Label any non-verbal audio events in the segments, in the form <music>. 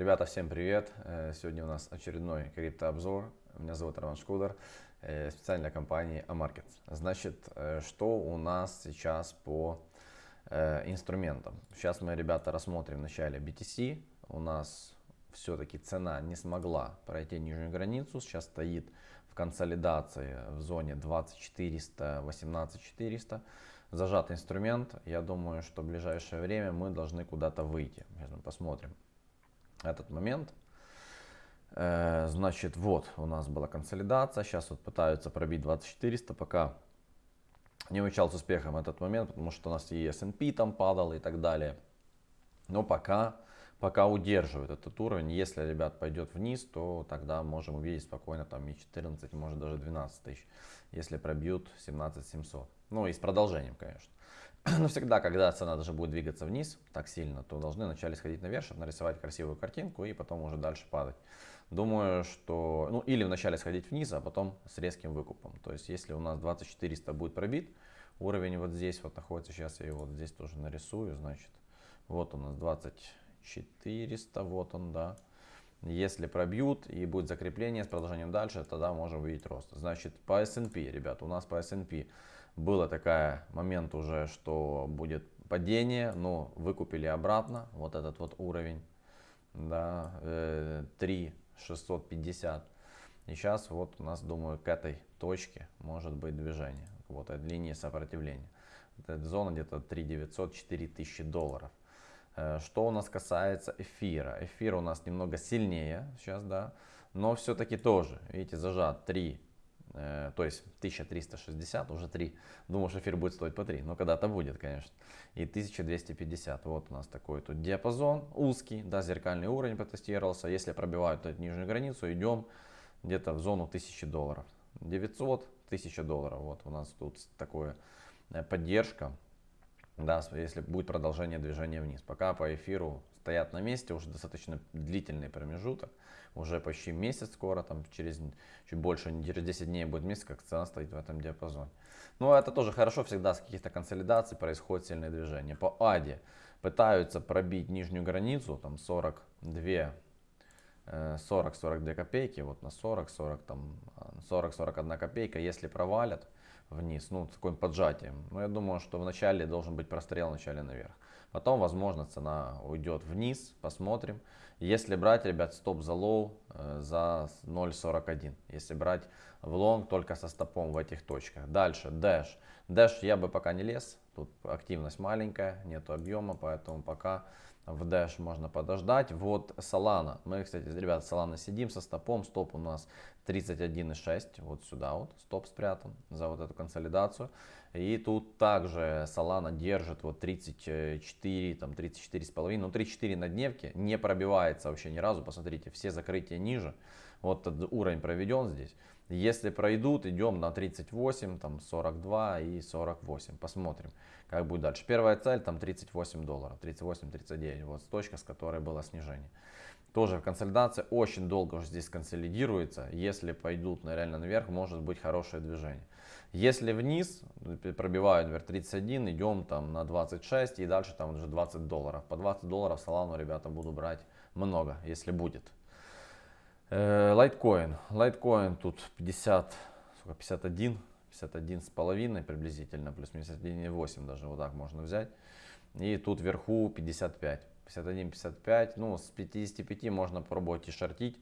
Ребята, всем привет! Э, сегодня у нас очередной криптообзор. Меня зовут Роман Шкудер, э, специально для компании Amarket. Значит, э, что у нас сейчас по инструментам? Сейчас мы, ребята, рассмотрим вначале BTC. У нас все-таки цена не смогла пройти нижнюю границу. Сейчас стоит в консолидации в зоне 20400, 18400 зажатый инструмент. Я думаю, что в ближайшее время мы должны куда-то выйти. Сейчас мы посмотрим этот момент. Э, значит, вот у нас была консолидация. Сейчас вот пытаются пробить 2400, пока не увенчал с успехом этот момент, потому что у нас и S&P там падал и так далее. Но пока, пока удерживает этот уровень. Если, ребят, пойдет вниз, то тогда можем увидеть спокойно там и 14, может даже 12 тысяч, если пробьют 17 700. Ну и с продолжением, конечно. <clears throat> Но всегда, когда цена даже будет двигаться вниз так сильно, то должны вначале сходить наверх, чтобы нарисовать красивую картинку и потом уже дальше падать. Думаю, что, ну или вначале сходить вниз, а потом с резким выкупом. То есть, если у нас 2400 будет пробит, уровень вот здесь вот находится, сейчас я его вот здесь тоже нарисую, значит, вот у нас 2400, вот он, да. Если пробьют и будет закрепление с продолжением дальше, тогда можем увидеть рост. Значит, по S&P, ребят, у нас по S&P было такая момент уже, что будет падение, но выкупили обратно вот этот вот уровень, да, 3650. Э, и сейчас вот у нас, думаю, к этой точке может быть движение, вот от линии сопротивления. Это зона где-то 3900-4000 долларов. Э, что у нас касается эфира. Эфир у нас немного сильнее сейчас, да, но все-таки тоже, видите, зажат 3 Э, то есть 1360, уже 3. Думал, что эфир будет стоить по 3, но когда-то будет, конечно. И 1250, вот у нас такой тут диапазон узкий, да, зеркальный уровень потестировался. Если пробивают эту нижнюю границу, идем где-то в зону 1000 долларов. 900, 1000 долларов, вот у нас тут такое э, поддержка. Да, если будет продолжение движения вниз. Пока по эфиру стоят на месте уже достаточно длительный промежуток, уже почти месяц скоро, там через чуть больше, через 10 дней будет месяц, как цена стоит в этом диапазоне. Но это тоже хорошо, всегда с каких-то консолидаций происходит сильное движение. По АДе пытаются пробить нижнюю границу, там 42 40-42 э, копейки, вот на 40, 40, там 40-41 копейка, если провалят вниз, ну, с таким поджатием. Но я думаю, что вначале должен быть прострел, вначале наверх. Потом, возможно, цена уйдет вниз, посмотрим. Если брать, ребят, стоп за low э, за 0.41. Если брать в лонг только со стопом в этих точках. Дальше, Dash. Dash я бы пока не лез. Тут активность маленькая, нет объема, поэтому пока в Dash можно подождать. Вот Solana. Мы, кстати, ребят, Solana сидим со стопом. Стоп у нас 31,6. Вот сюда вот стоп спрятан за вот эту консолидацию. И тут также Solana держит вот 34, там 34,5, ну 34 на дневке, не пробивается вообще ни разу, посмотрите, все закрытия ниже. Вот этот уровень проведен здесь. Если пройдут, идем на 38, там 42 и 48. Посмотрим, как будет дальше. Первая цель там 38 долларов, 38-39, вот точка, с которой было снижение. Тоже в консолидации очень долго уже здесь консолидируется. Если пойдут на реально наверх, может быть хорошее движение. Если вниз, пробивают вверх 31, идем там на 26 и дальше там уже 20 долларов. По 20 долларов Солану, ребята, буду брать много, если будет. Лайткоин. Э, Лайткоин тут 50, 51, 51 с половиной приблизительно, плюс 51,8 даже вот так можно взять. И тут вверху 55. 51-55, ну с 55 можно пробовать и шортить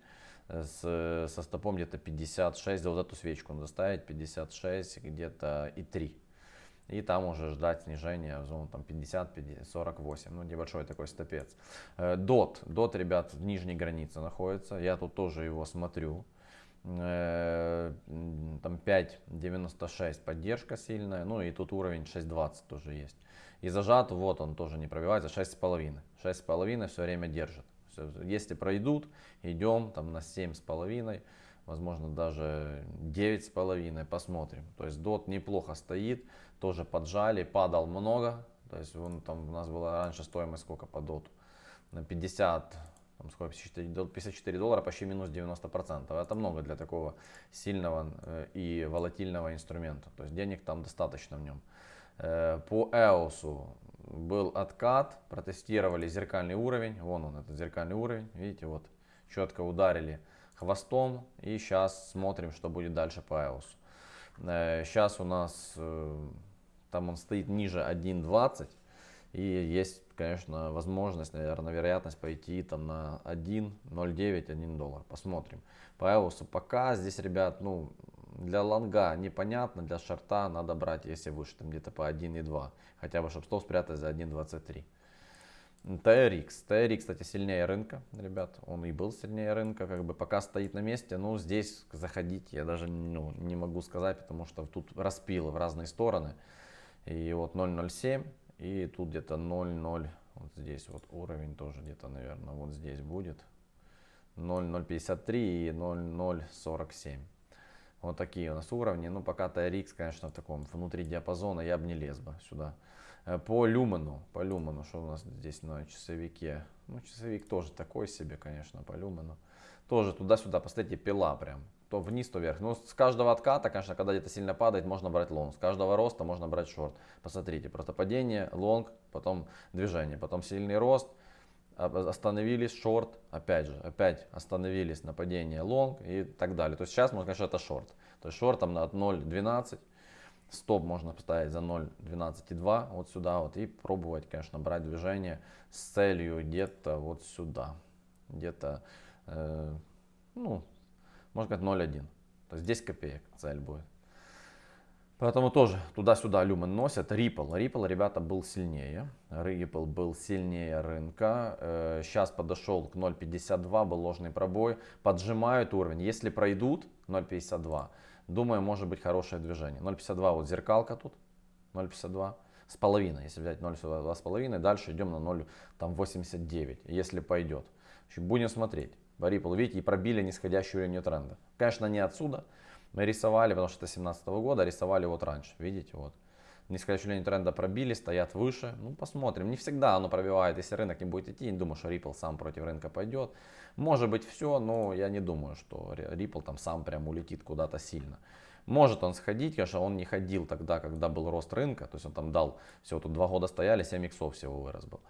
с, со стопом где-то 56, за вот эту свечку надо ставить 56 где-то и 3. И там уже ждать снижения в зону там 50, 50 48, ну небольшой такой стопец. Дот, дот, ребят, в нижней границе находится, я тут тоже его смотрю. Э, там 5.96 поддержка сильная, ну и тут уровень 6.20 тоже есть. И зажат, вот он тоже не пробивается, 6.5. 6.5 все время держит. Если пройдут, идем там на 7,5, возможно даже 9,5, посмотрим. То есть дот неплохо стоит, тоже поджали, падал много. То есть он, там у нас была раньше стоимость сколько по доту? На 50, там сколько, 54 доллара, почти минус 90%. Это много для такого сильного э, и волатильного инструмента. То есть денег там достаточно в нем. Э, по EOS был откат, протестировали зеркальный уровень, вон он, этот зеркальный уровень, видите, вот, четко ударили хвостом, и сейчас смотрим, что будет дальше по EOS. Сейчас э, у нас, э, там он стоит ниже 1.20, и есть, конечно, возможность, наверное, вероятность пойти там на 1.09, 1 доллар. Посмотрим. По EOS пока здесь, ребят, ну, для лонга непонятно, для шарта надо брать, если выше, там где-то по 1.2. Хотя бы, чтобы стол спрятать за 1.23. TRX. TRX, кстати, сильнее рынка, ребят. Он и был сильнее рынка, как бы пока стоит на месте. Ну, здесь заходить я даже ну, не могу сказать, потому что тут распилы в разные стороны. И вот 0.07, и тут где-то 0.0, вот здесь вот уровень тоже где-то, наверное, вот здесь будет. 0.053 и 0.047. Вот такие у нас уровни. Ну, пока TRX, конечно, в таком внутри диапазона я бы не лез бы сюда. Э, по люмену, по люмену, что у нас здесь на часовике. Ну, часовик тоже такой себе, конечно, по люмену. Тоже туда-сюда, посмотрите, пила прям. То вниз, то вверх. Ну, с каждого отката, конечно, когда где-то сильно падает, можно брать лонг. С каждого роста можно брать шорт. Посмотрите, просто падение, лонг, потом движение, потом сильный рост, остановились, шорт, опять же, опять остановились на падение лонг и так далее. То есть сейчас, можно, конечно, это шорт. То есть шорт там от 0.12, стоп можно поставить за 0.12,2 вот сюда вот и пробовать, конечно, брать движение с целью где-то вот сюда. Где-то, э, ну, можно сказать 0.1. То есть 10 копеек цель будет. Поэтому тоже туда-сюда люмен носят. Ripple. Ripple, ребята, был сильнее. Ripple был сильнее рынка. Сейчас э, подошел к 0.52, был ложный пробой. Поджимают уровень. Если пройдут 0.52, думаю, может быть хорошее движение. 0.52, вот зеркалка тут. 0.52 с половиной. Если взять 0.52 с половиной, дальше идем на 0.89, если пойдет. Будем смотреть. Ripple, видите, и пробили нисходящий уровень тренда. Конечно, не отсюда. Мы рисовали, потому что это 2017 года, рисовали вот раньше, видите, вот. Линию тренда пробили, стоят выше. Ну, посмотрим. Не всегда оно пробивает, если рынок не будет идти. Не думаю, что Ripple сам против рынка пойдет. Может быть все, но я не думаю, что Ripple там сам прям улетит куда-то сильно. Может он сходить, конечно, он не ходил тогда, когда был рост рынка. То есть он там дал, всего тут два года стояли, 7 иксов всего вырос был.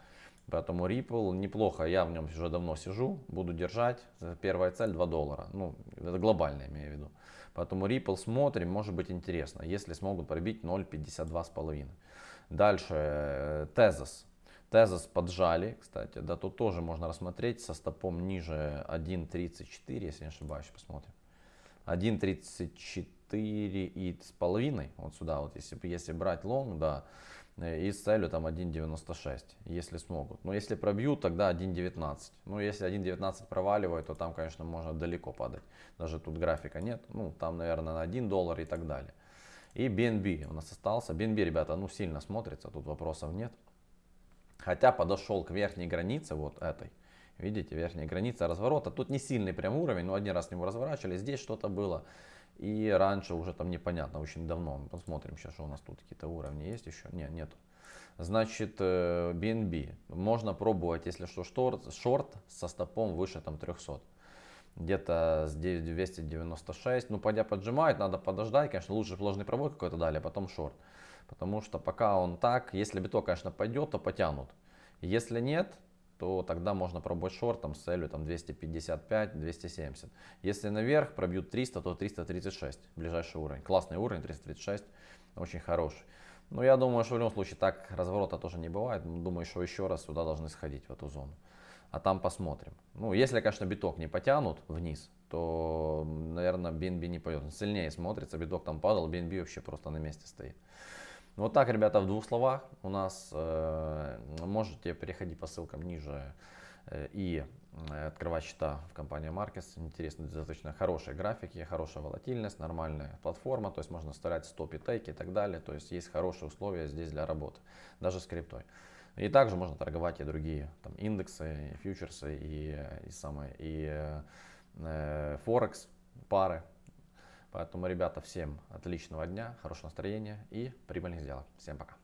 Поэтому Ripple неплохо, я в нем уже давно сижу, буду держать. Первая цель 2 доллара. Ну, это глобально имею в виду. Поэтому Ripple смотрим, может быть интересно, если смогут пробить 0.52,5. Дальше э, Tezos. Tezos поджали, кстати, да, тут тоже можно рассмотреть со стопом ниже 1.34, если не ошибаюсь, посмотрим. 1.34 и с половиной, вот сюда вот, если, если брать лонг, да, Э, и с целью там 1.96, если смогут. Но если пробьют, тогда 1.19. Ну, если 1.19 проваливает, то там, конечно, можно далеко падать. Даже тут графика нет. Ну, там, наверное, на 1 доллар и так далее. И BNB у нас остался. BNB, ребята, ну, сильно смотрится, тут вопросов нет. Хотя подошел к верхней границе, вот этой. Видите, верхняя граница разворота. Тут не сильный прям уровень, но один раз с него разворачивали. Здесь что-то было. И раньше уже там непонятно, очень давно. Посмотрим сейчас, что у нас тут какие-то уровни есть еще. Нет, нету. Значит, BNB. Э, Можно пробовать, если что, шорт, шорт со стопом выше там 300. Где-то с 296. Ну, пойдя поджимает, надо подождать. Конечно, лучше ложный пробой какой-то дали, а потом шорт. Потому что пока он так, если биток, конечно, пойдет, то потянут. Если нет, то тогда можно пробовать шортом с целью там 255-270. Если наверх пробьют 300, то 336, ближайший уровень. Классный уровень, 336, очень хороший. Но я думаю, что в любом случае так разворота тоже не бывает. Думаю, что еще раз сюда должны сходить, в эту зону. А там посмотрим. Ну, если, конечно, биток не потянут вниз, то, наверное, BNB не пойдет. Он сильнее смотрится, биток там падал, BNB вообще просто на месте стоит. Ну, вот так, ребята, в двух словах. У нас э, можете переходить по ссылкам ниже э, и э, открывать счета в компании Markets. Интересно, достаточно хорошие графики, хорошая волатильность, нормальная платформа. То есть можно старать стопи, тейки и так далее. То есть есть хорошие условия здесь для работы, даже с криптой. И также можно торговать и другие там, индексы, и фьючерсы, и, и, самое, и э, Форекс, пары. Поэтому, ребята, всем отличного дня, хорошего настроения и прибыльных сделок. Всем пока.